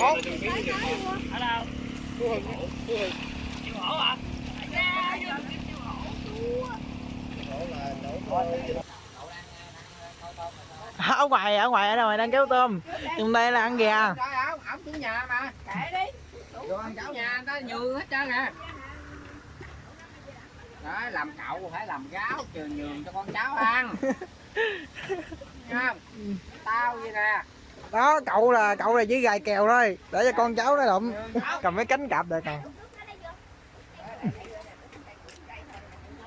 Ở đâu hổ hả ở ngoài ở ngoài ở đâu đang kéo tôm trong đây là ăn gà ổng chủ nhà mà. kệ đi Vô ăn cháo nhà người ta nhường hết trơn à. Đó, làm cậu phải làm gáo trường nhường cho con cháu ăn. Nghe không? Tao vậy nè đó cậu là cậu là chỉ gài kèo thôi. Để cho con cháu nó lụm cầm cái cánh cạp được còn.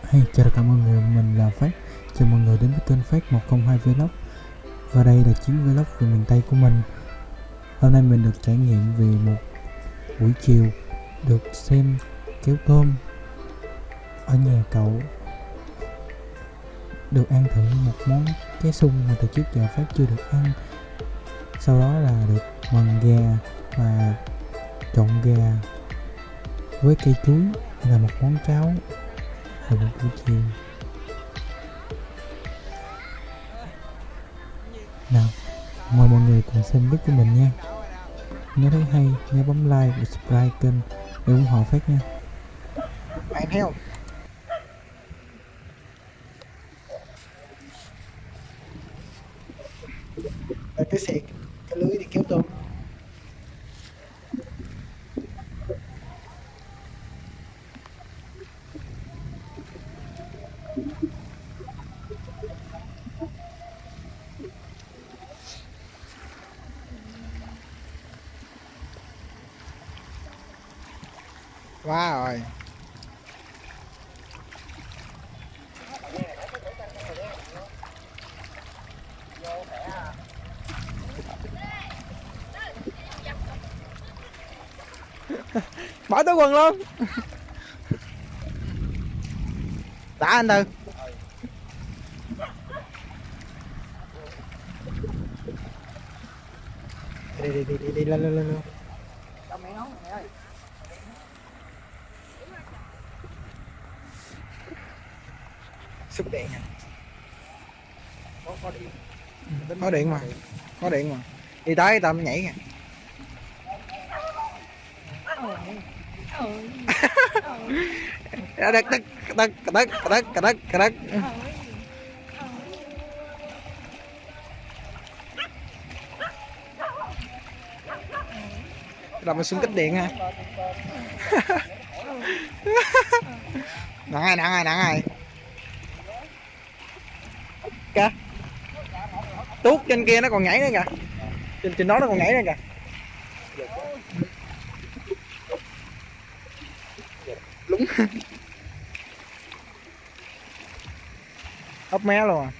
Hey, chào tất cả mọi người, mình là Phát Chào mọi người đến với kênh Phát 102 Vlog. Và đây là chuyến vlog về miền Tây của mình. Hôm nay mình được trải nghiệm về một buổi chiều Được xem kéo tôm Ở nhà cậu. Được ăn thử một món cá sung mà từ trước giờ Phát chưa được ăn. Sau đó là được mần gà và trộn gà với cây chuối là một món cháo vào một buổi chiều. Nào, mời mọi người cùng xem clip của mình nha. Nếu thấy hay, nhớ bấm like và subscribe kênh để ủng hộ phát nha. Bạn theo không Đây, cái xẹt cái lưới để kéo tôm quá rồi. Bỏ túi quần luôn. Đã anh tư đi đi đi đi đi lên lên lên lên Cho mẹ nấu mẹ ơi. xúc điện à Có có điện. có điện mà. Có điện mà. Đi tới tao mới nhảy kìa đất đất đất đất đất đất đất rồi mình xuống kích điện ha. Nặng ai nặng ai nặng ai kìa tuốt trên kia nó còn nhảy nữa kìa. Trên trên đó nó còn nhảy nữa kìa. Lúng. Ốc mé luôn à.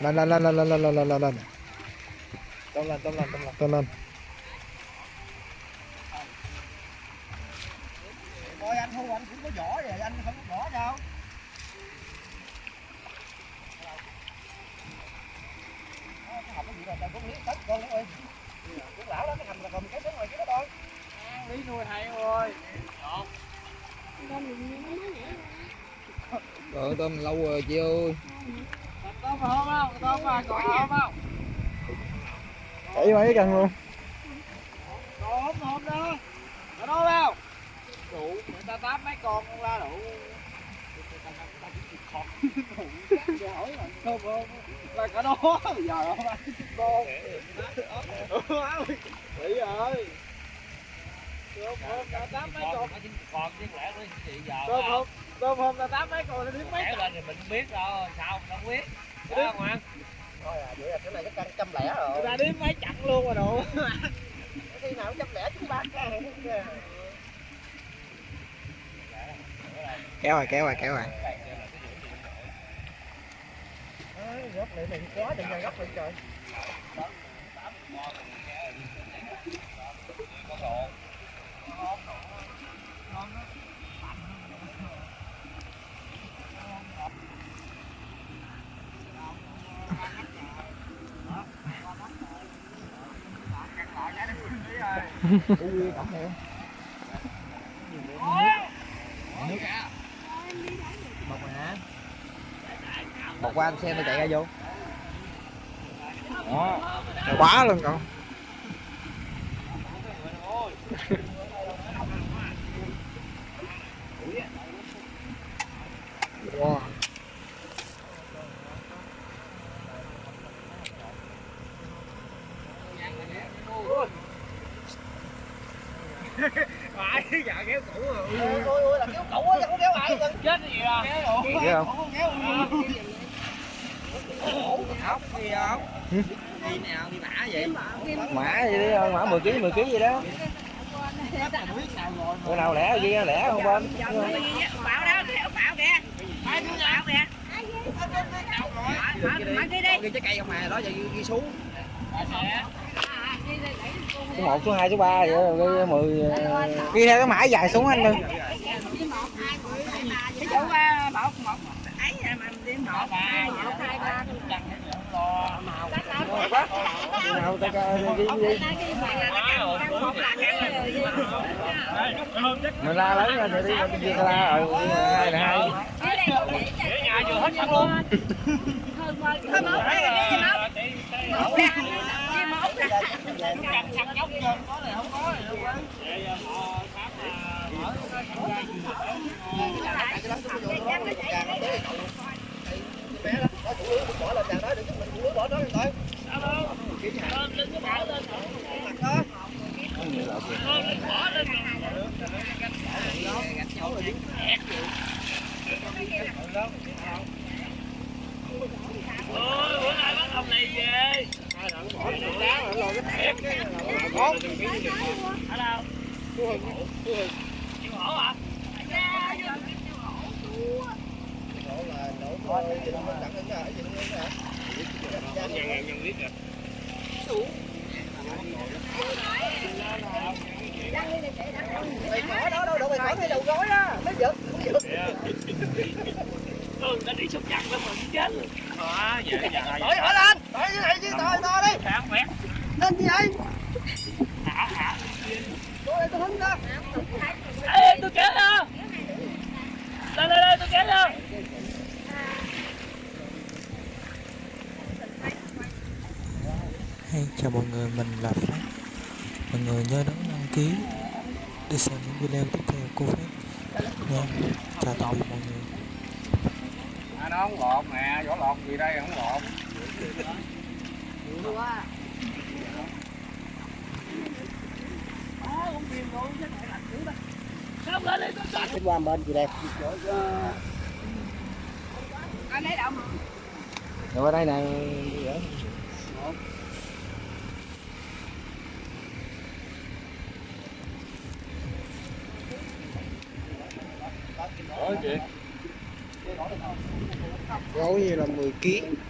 Lên lên lên lên lên lên lên lên lên. Tolong, 走啦 bị rồi. Tôm hôm ta tám mấy con còn chứ lẽ nó chị giờ tôm hôm ta tám mấy con nó biết mấy lẽ lên thì mình biết đâu sao mình không biết. Đó không ăn thôi à vậy là cái này chắc cân trăm lẻ rồi. Người ta đếm mấy chặn luôn rồi đồ. Khi nào trăm lẻ chúng ba cái Kéo rồi kéo rồi kéo rồi. Gốc này mình quá đừng ra gốc lên trời độ ngon độ ngon đó Ui, cổng heo Nước Bọc hả? Bọc qua xem tôi chạy ra vô Đó Quá luôn cậu wow. dạ kéo cũ rồi ôi ôi ôi là kéo cũ á không kéo lại chết gì à Kéo không? Ốc gì không? Đi nào, đi mã vậy? Mã gì đi, mã 10 kg, 10 kg gì đó Bữa nào lẻ ghi lẻ không bên bảo đó kéo bảo kìa bảo kìa Mở kia đi Ghi trái cây không mà, đó giờ ghi, xuống À, Số 1, số 2, số 3 vậy, ghi 10 ghi theo cái mã dài xuống anh luôn Ví dụ à, một một ấy mà đi một hai ba nào ta coi ghi mình la lớn lên rồi đi mình ghi la rồi hai là hai để nhà vừa hết sẵn luôn Thôi một đây đi một một nè đi một nè săn nhóc trên có này này bỏ đó rồi mình cũng bỏ đó thôi ôi bữa nay bắt ông này về ở đâu chịu hổ hả bỏ đó đâu đâu mày bỏ ngay đầu gối á mới giật ừ nó đi sụp chặt nó mình chết luôn đó vậy dạ hỏi hỏi lên hỏi như này chứ to to đi kháng quét lên gì vậy thả thả tôi đây tôi hứng đó ê tôi kéo ra lên lên lên tôi kéo ra Hey, chào mọi người, mình là Phát Mọi người nhớ đón đăng ký để xem những video tiếp theo của Phát nha Chào tạm biệt mọi người. À, nó không lọt nè vỏ lọt gì đây không lọt cái qua bên gì đây Anh lấy đâu mà rồi qua đây này. Rồi chị gấu như là 10 kg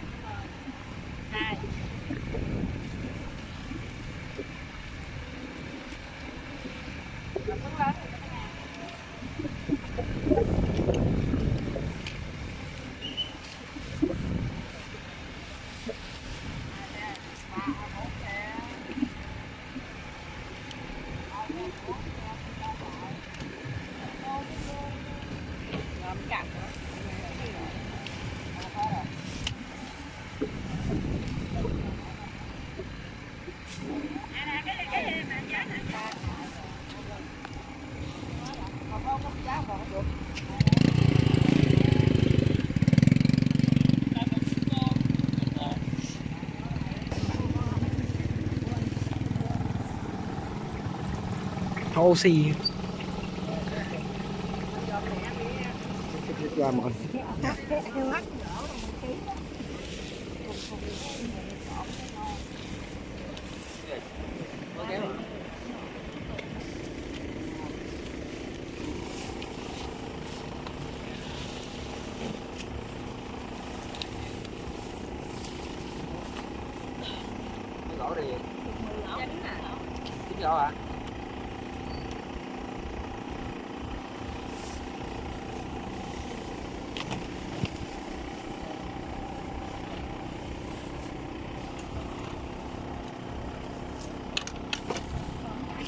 oxy. qua mọi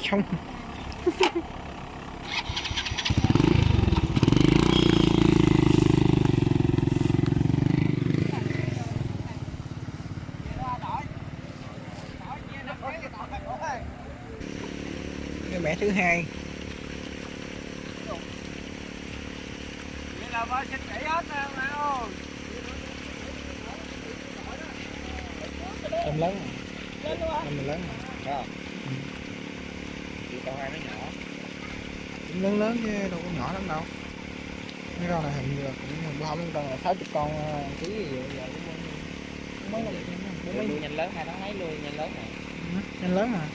trong. Cái mẻ thứ hai. Vậy là ba xin nghỉ hết nè nào Em lớn Em lớn rồi. Dạ con hai nó nhỏ. cũng lớn lớn chứ đâu có nhỏ lắm đâu cái con này hình như là cũng bữa hôm con là sáu chục con ờ, ký gì vậy giờ cũng mới Nuôi nhanh lớn hai tháng mấy nuôi nhanh lớn này. nhanh lớn à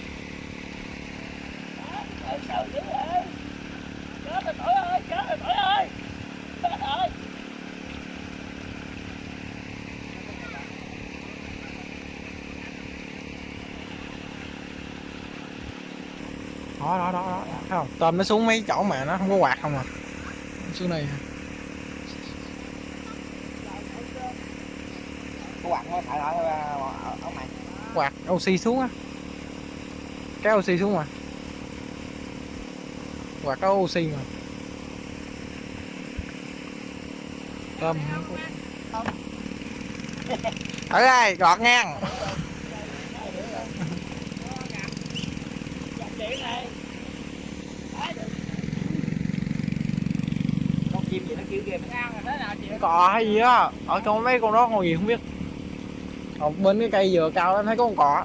Ơi, sao dữ vậy? Chết rồi tội ơi, chết rồi tội ơi. Chết rồi. Đó đó đó đó thấy không? Tôm nó xuống mấy chỗ mà nó không có quạt không à? Xuống đây. Có quặng nó thải lại ở ở mày. quạt oxy xuống á. Cái oxy xuống mà. Quạt có oxy mà. Tôm ở đây gọt ngang Chị này. Con chim gì nó kêu ghê nó ăn rồi thế nào chị? Cò hay gì á. Ở trong mấy con đó con gì không biết. Ở bên cái cây dừa cao lắm thấy có con cỏ.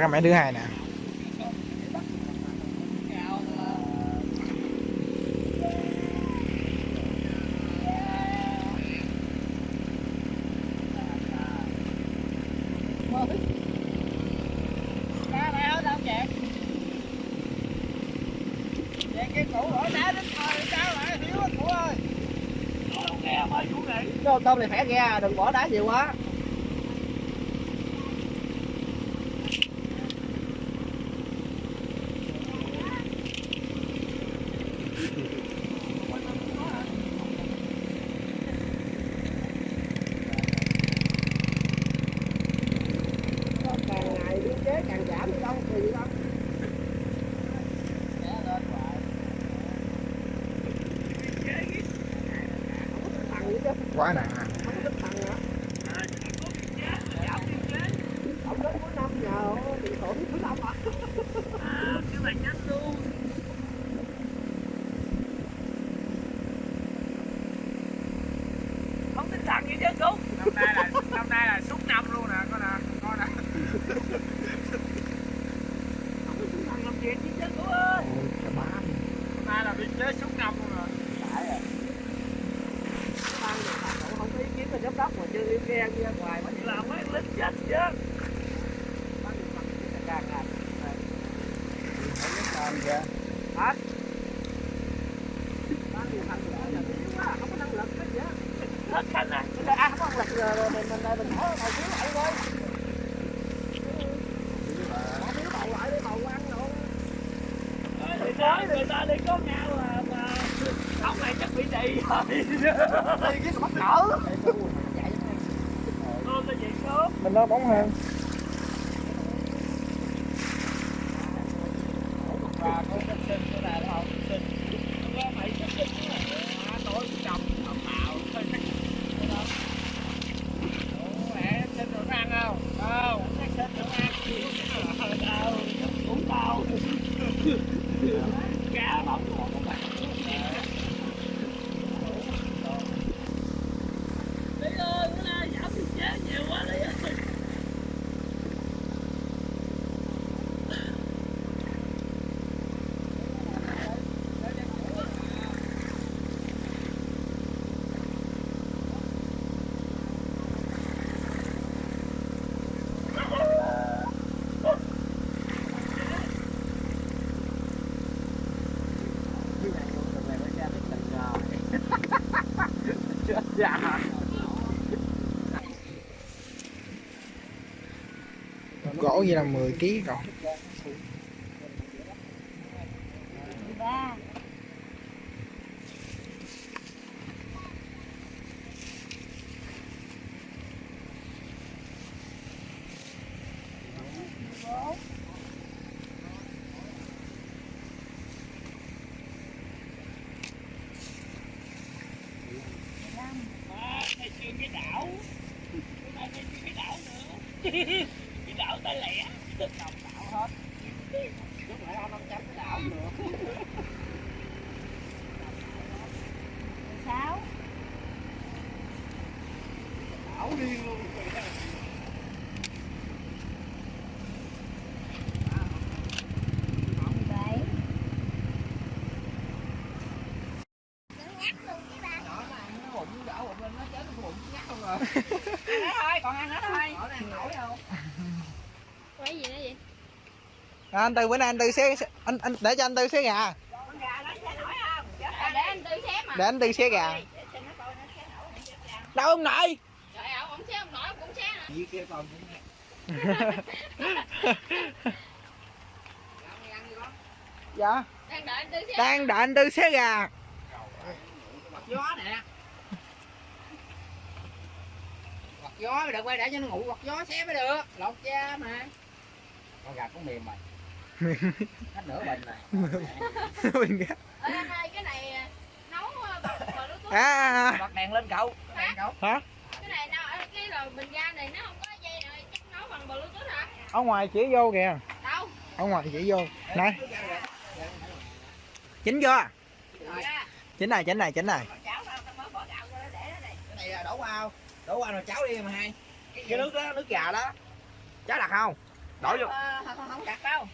Cái mẹ thứ hai nè Ra mày ở đâu vậy? Vậy cái cũ ở đá đến thôi, sao lại thiếu anh cũ ơi? Đâu nghe mới chủ nghỉ. Cái tôm này khỏe ra, đừng bỏ đá nhiều quá. càng ngày biên chế càng giảm đi đâu thì đâu quá nè ông đến cuối năm nhờ bị tổn thứ năm à Cái này nhanh luôn. Không tin thằng gì chứ cô. Năm nay là năm nay là suốt năm luôn nè con nè con nè Thằng làm chuyện gì chứ cô ơi. Năm nay là biên chế suốt năm luôn nè ban nhà bà cậu không có ý kiến là giám đốc mà chưa yêu ghe đi ra ngoài mà Làm mấy lính chết chứ. ban điều hành chỉ là càng ngày làm kìa hả ban điều hành là nhà thiếu quá không có năng lực hết vậy Hết khả năng. bây giờ ai không có năng lực rồi mình mình mình mình hỏi ngồi thiếu lại thôi Bỏ thiếu bầu lại để bầu ăn rồi Người nói người ta đi có nhau à mà ông này chắc bị trì rồi đi cái sớm. mình nó bóng hơn và con sinh sinh cái này đúng không sinh Nghe mày chắc chắn à, tối chồng ẩm mạo sinh mẹ sinh rồi nó ăn không không nó sinh rồi nó ăn tao cũng tao cá bóng của các bạn đi ơi bữa nay giảm biên chế nhiều quá đi ơi dạ vậy là 10 kg rồi. Cái đảo. Cái đảo nữa. bị đảo hết, lẹ lúc nãy ông năm trăm cái đảo được sáu đảo điên luôn bảy bụng đảo bụng lên nó chết cái bụng nhắc không rồi ăn nữa thôi còn ăn nữa thôi ở đây ăn nổi không quấy gì nữa vậy à, anh tư bữa nay anh tư xé anh anh để cho anh tư xé gà. Con gà nó sẽ nổi không? À, để anh tư xé mà. Để anh tư xé gà. Để cho nó coi nó xé nổi không? Cho ăn. đâu ông nội? Trời ơi ông xé ông nổi ông cũng xé nè gì kia còn cũng nghe. Dạ. Đang đợi anh tư xé. Đang đợi anh tư xé gà. Gió nè. Quạt gió mới được quay để cho nó ngủ quạt gió xé mới được. Lột da mà. Con gà cũng mềm rồi hết nửa bình rồi Mình gà. Ê, anh ơi cái này à, nấu à, à, à, à. bật đèn lên cậu. Bật đèn cậu. Hả? Cái này đâu cái rồi bình ga này nó không có dây rồi chắc nấu bằng bluetooth hả? Ở ngoài chỉ vô kìa. Đâu? Ở ngoài chỉ vô. Này. Chính chưa Dạ. chính này chính này chính này. Chảo đâu tao mới bỏ gạo vô đó để nó đây cái này là đổ vào đổ vào rồi cháo đi mà hai. Cái nước đó nước gà đó. Cháo đặt không? Đổ vô. Ờ, không, không đặt đâu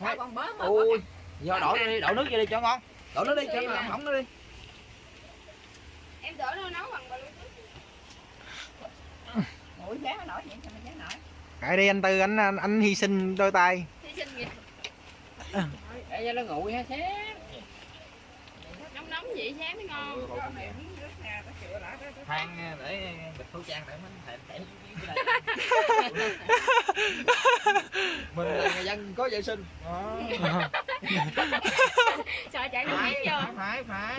tao còn bớt mà ui giờ đổ đi đổ nước vô đi cho ngon đổ nước đi cho nó hỏng nó đi em tưởng nó nấu bằng bluetooth Ủa giá nó nổi vậy sao mà giá nổi Kệ đi anh tư anh anh, anh hy sinh đôi tay Hy sinh gì để cho nó nguội ha xé nóng nóng vậy giá mới ngon than để bịch khẩu trang để mình thèm mình là người dân có vệ sinh. Sợ chạy miếng vô? Phải phải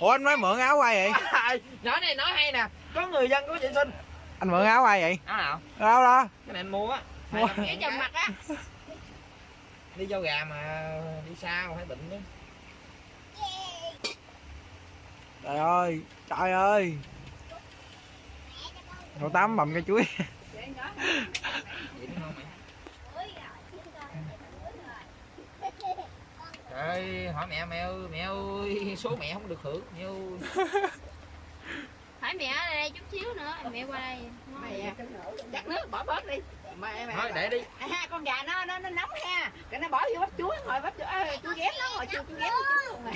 ủa anh mới mượn áo ai vậy? Phải nhỏ này nói hay nè. Có người dân có vệ sinh. Anh mượn áo ai vậy? Áo nào? Đâu đó. Cái này anh mua á. Mua. cái chùm mặt á. Đi vô gà mà đi sao phải bệnh chứ. Trời ơi trời ơi cậu tám bầm cái chuối. Vậy đúng không mày Trời ơi, hỏi mẹ mẹ ơi, mẹ ơi, số mẹ không được hưởng, mẹ ơi. phải mẹ ở đây chút xíu nữa mẹ qua đây. Mày chắc nước bỏ bớt đi. Mày mày Thôi để đi. À, ha con gà nó nó nó nóng ha. Cái nó bỏ vô bắp chuối ngồi bắp chuối à, chuối ghém nó ngồi chuối chuối này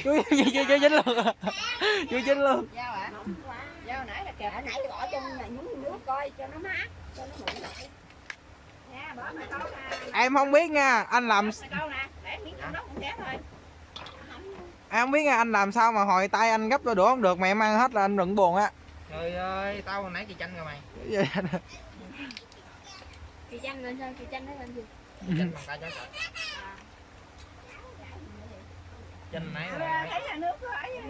chuối chuối chuối chín luôn. Chuối chín luôn ạ dao nãy là kìa. Nãy bỏ trong này nhúng nước coi cho nó mát cho nó nguội lại. Nha bỏ mày câu nè. Em không biết nha anh làm mày câu nè. Để miếng trong đó cũng thế thôi. Em không biết nha anh làm sao mà hồi tay anh gấp đôi đũa không được mà em ăn hết là anh đừng buồn á. Trời ơi, tao hồi nãy chị chanh rồi mày. chị chanh lên sao chị chanh nó lên gì? Chanh bằng tay cho trời. Chanh nãy là thấy là nước rồi à,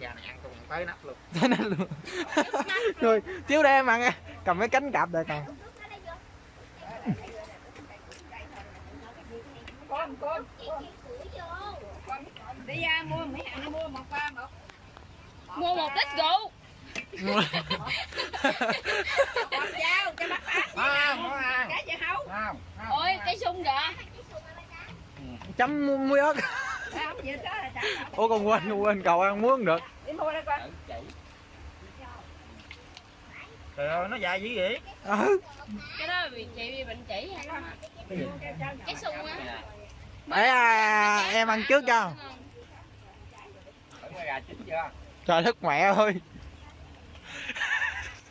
già này ăn cùng tới nắp luôn. thế nên luôn. Rồi chiếu đây em ăn nha. cầm cái cánh cạp đây còn. Con con đi ra mua mấy hàng nó mua một ba một. Mua một lít rượu. Con dao cho bắt ăn. cái gì hấu ôi cái sung kìa chấm muối ớt Không ủa còn quên quên cậu ăn không được. Đi mua đây con Trời ơi, nó dài dữ vậy? ừ. cái đó bị chị bị bệnh chỉ hay sao cái sung á. Để à, em ăn trước cho. Trời đất mẹ ơi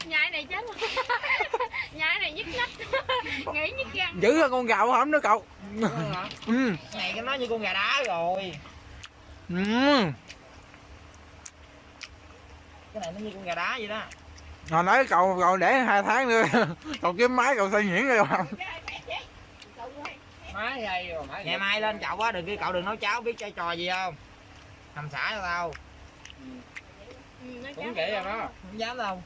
nhai này chết nhai này nhức nhách nghĩ nhức răng giữ ra con gạo hổm nữa cậu ừ. Cái này nó như con gà đá rồi. Ừ. Cái này nó như con gà đá vậy đó. hồi nói cậu cậu để hai tháng nữa cậu kiếm máy cậu xây nhuyễn rồi không Máy đây rồi, máy Ngày mai lên chậu á, đừng kêu cậu đừng nấu cháo biết chơi trò gì không? Hầm xả cho tao. Cũng kỹ rồi đó. Không dám đâu.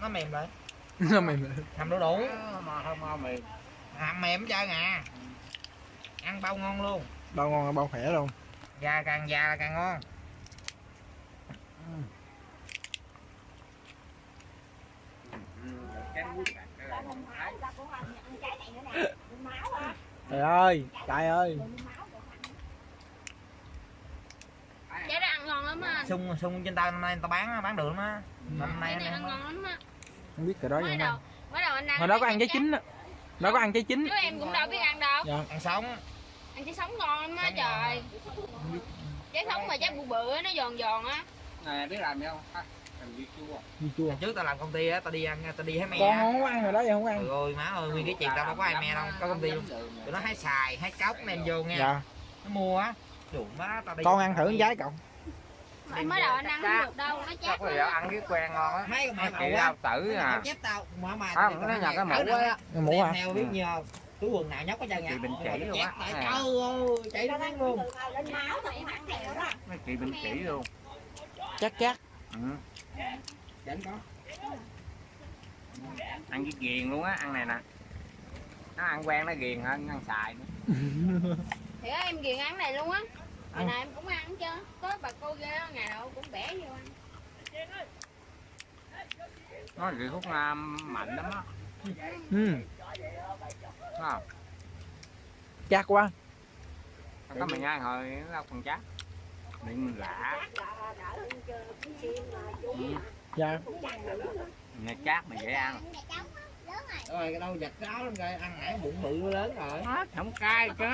Nó mềm lại. Nó mềm Hầm đu đủ. Mà không ngon mềm. Hầm mềm hết trơn à. Ăn bao ngon luôn. bao ngon bao khỏe luôn Già càng già là càng ngon. cái muối bạc cái Tao này đừng máu, tao cũng ăn ăn trái này nữa nè. Đừng máu hả? trời ơi trời ơi Đừng máu, đừng ăn. Trái đó ăn ngon lắm á anh. Sung sung trên tay năm nay người ta bán bán được lắm á. Năm nay Trái này anh ăn ngon lắm á. không biết cái đó Mới vậy đầu, mới đầu anh ăn. hồi đó có ăn trái chín á. Đó có ăn trái chín. Chứ em cũng đâu biết ăn đâu. dạ. Ăn sống. Ăn trái sống ngon lắm á trời. Trái sống mà trái bự bự á, nó giòn giòn á. này biết làm gì không? Làm chua chua trước tao làm công ty á tao đi ăn tao đi hái me con không có ăn rồi đó vậy không ăn. Ơi má ơi nguyên cái chuyện tao đâu có ai me đâu. Có công ty luôn. Tụi nó hái xài hái cốc đem vô nha dạ. Nó mua á. Má tao đi con ăn thử trái cậu Mới đầu anh ăn không được đâu, nó chát có gì lắm. ăn cái quen ngon á. Mấy màu đau tử à. chép tao. Mà mà À, nó nhặt cái mũ á. cái mũ hả theo biết nhiều túi quần nào nhóc có chân Chị Bình chỉ luôn á. trời ơi chạy nó luôn. Ăn đó. mấy chị bên chỉ luôn. Chắc chắc ừ. Có ăn cái ghiền luôn á ăn này nè. Nó ăn quen nó ghiền hơn ăn xài nữa. Thì em ghiền ăn này luôn á. Hồi nào em cũng ăn chứ. Có bà cô ghê ngày nào cũng bẻ vô ăn. nó ghiền hút nam mạnh lắm á. Ừ. Không chắc quá. Có mình ăn hồi nó đâu còn chắc miệng lạ. Ừ. dạ. Nghe chát mà dễ ăn. Rồi cái đâu giật cáo lắm rồi ăn nãy bụng bự lớn rồi. Nó không cay chứ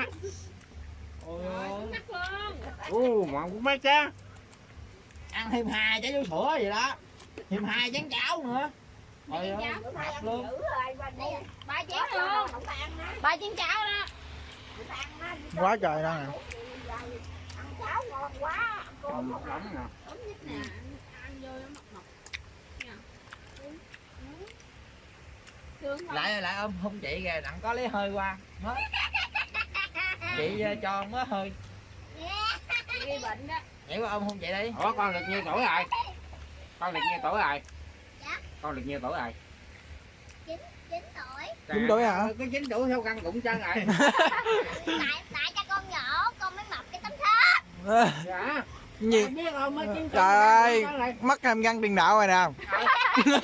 ôi ơi. Mắc luôn. u mà cũng mấy cha ăn thêm hai trái vú sữa gì đó thêm hai chén cháo nữa nay ăn luôn rồi, ba chén luôn. Ba chén cháo đó. quá trời đó nè Ăn cháo ngon quá, ăn cơm không lắm nè Ấm nhất nè. Ăn vô nó mọc mọc. Nha. Thương không? lại lại ôm hôn chị kìa đặng có lấy hơi qua Hết. Chị ờ, cho mới hơi. Gây bệnh đó. vậy qua ôm hôn chị đi. Ủa con được nhiêu tuổi rồi? Con được nhiêu tuổi rồi? Con được nhiêu tuổi rồi? Chín tuổi. Hả? cái chín tuổi theo căng cũng chân rồi. Tại tại cho con nhỏ con mới mập cái tấm thớt. Dạ. Gì? Biết không mới chín tuổi trời ơi mất em găng tiền đạo rồi nè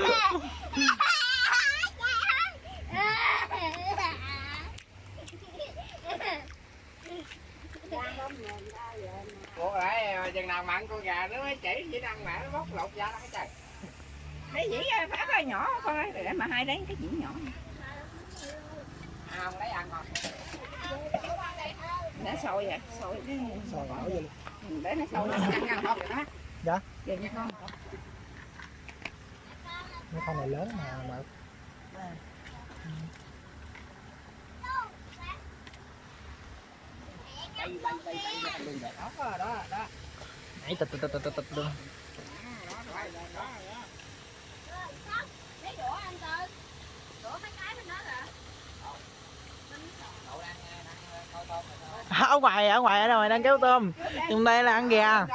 Ủa lại chừng nào mặn con gà nó mới chỉ chỉ ăn mẹ trời Cái dĩ phát hơi nhỏ con ơi, để mà hai đấy cái dĩ nhỏ. à, không lấy ăn không Để sôi vậy, sôi cái Sao bảo vậy? để nó sôi nó ăn ăn không vậy đó. Dạ. Vậy nha con. mấy con này lớn mà mà đó đó đó nãy tịch tịch tịch tịch tịch luôn Lấy đũa anh Tư. Đũa mấy cái bên đó kìa. ở ngoài ở ngoài ở đâu đang kéo tôm trong đây là ăn gà ổng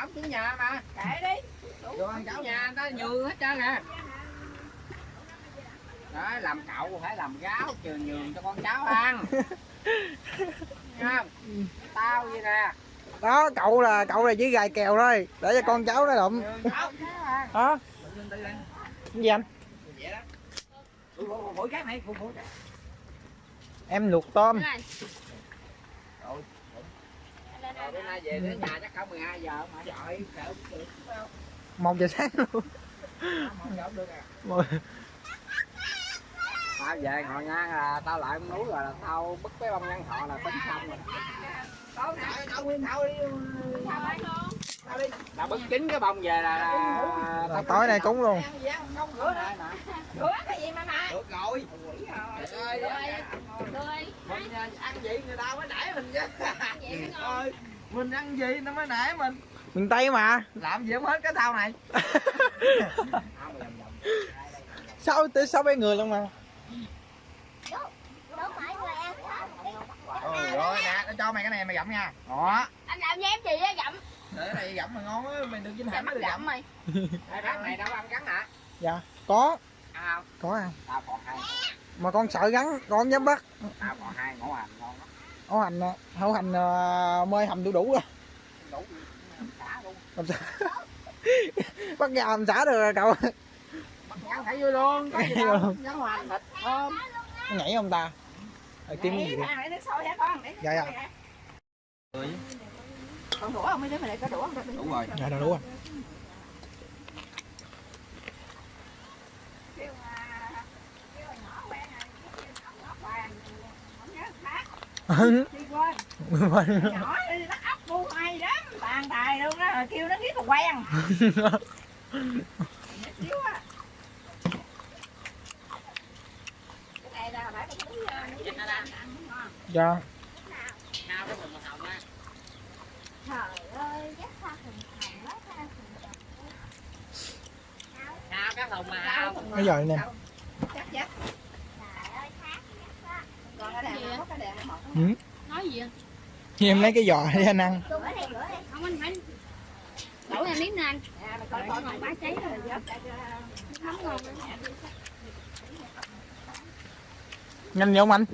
ổng chủ nhà mà Để đi. đồ ăn cháo nhà người ta nhường hết trơn à đó làm cậu phải làm gáo trường nhường cho con cháu ăn Nghe không tao vậy nè đó cậu là cậu là chỉ gài kèo thôi để cho con cháu nó đi. cái gì anh em luộc tôm Này. rồi bữa nay về đến nhà chắc cả 12 giờ mà trời sợ được một giờ sáng luôn giờ tao về ngồi ngang là tao lại con núi rồi là tao bứt cái bông nhân thọ là tính xong rồi. Tao nãy tao nguyên thao đi tao đi là bứt chín cái bông về là, là Là tối nay cúng luôn. rửa cái gì mà mà. được rồi. Trời ơi Tươi. mình à, ăn gì người ta mới đãi mình chứ. Ơi mình ăn gì nó mới nãy mình? Miền tây mà. Làm gì không hết cái thao này. Sao tới sáu bảy người luôn mà đâu phải người ăn ừ, rồi nè tao cho mày cái này mày gặm nha. Đó. Anh làm với em gì á gặm. để cái này gặm mà ngon á mày đừng dính hẳn được gặm mày. hai bác này đâu ăn cắn hả? Dạ có. Ăn không? Có ăn. Tao còn hai. Mà con sợ gắn con không dám bắt. Tao còn hai ngũ hành ngon lắm. Hổ hành à, hổ hành à, mơi hầm đủ đủ rồi. Đủ xả luôn. Làm bắt gà làm xả được rồi cậu. Bắt nhảy thảy vô luôn. Có gì đâu. nhảy hoành thịt thơm. Nhảy không ta Ờ, kiếm gì? Để Dạ, dạ. Còn đũa không? Mấy đứa mày lại có đũa không? đủ rồi dạ đâu đúng rồi Kêu mà- kêu mà nhỏ quen rồi, kêu nhỏ nhỏ quen, không nhớ khác. Đi quên. nhỏ đi nó ốc bu hay lắm bàn tài luôn đó kêu nó biết là quen cái đèn nó ừ. nói gì vậy em lấy cái giò để anh ăn không anh phải đổ ra miếng nè anh coi coi còn bá cháy rồi nóng ngon nhanh nhanh giống anh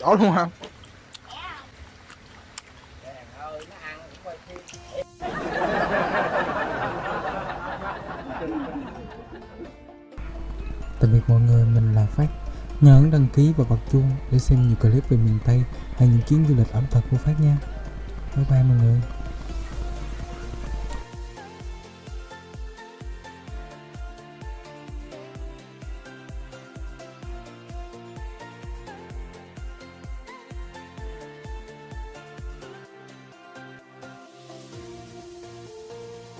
đó luôn hả Tạm biệt mọi người, mình là Phát. Nhớ ấn đăng ký và bật chuông để xem nhiều clip về miền Tây hay những chuyến du lịch ẩm thực của Phát nha. Bye bye mọi người.